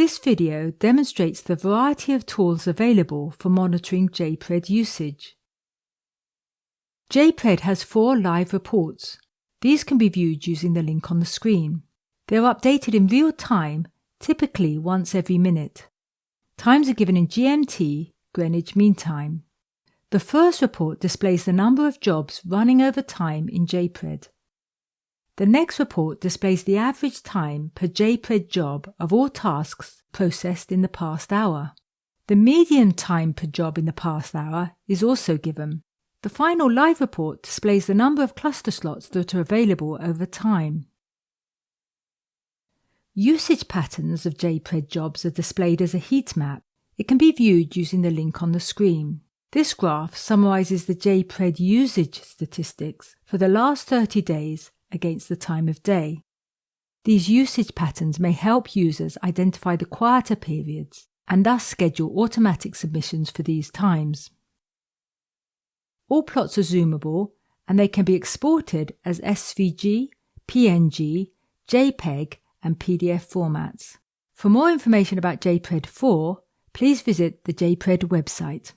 This video demonstrates the variety of tools available for monitoring JPRED usage. JPRED has four live reports. These can be viewed using the link on the screen. They are updated in real time, typically once every minute. Times are given in GMT, Greenwich Mean Time. The first report displays the number of jobs running over time in JPRED. The next report displays the average time per JPRED job of all tasks processed in the past hour. The median time per job in the past hour is also given. The final live report displays the number of cluster slots that are available over time. Usage patterns of JPRED jobs are displayed as a heat map. It can be viewed using the link on the screen. This graph summarizes the JPRED usage statistics for the last 30 days against the time of day. These usage patterns may help users identify the quieter periods and thus schedule automatic submissions for these times. All plots are zoomable and they can be exported as SVG, PNG, JPEG, and PDF formats. For more information about JPRED 4, please visit the JPRED website.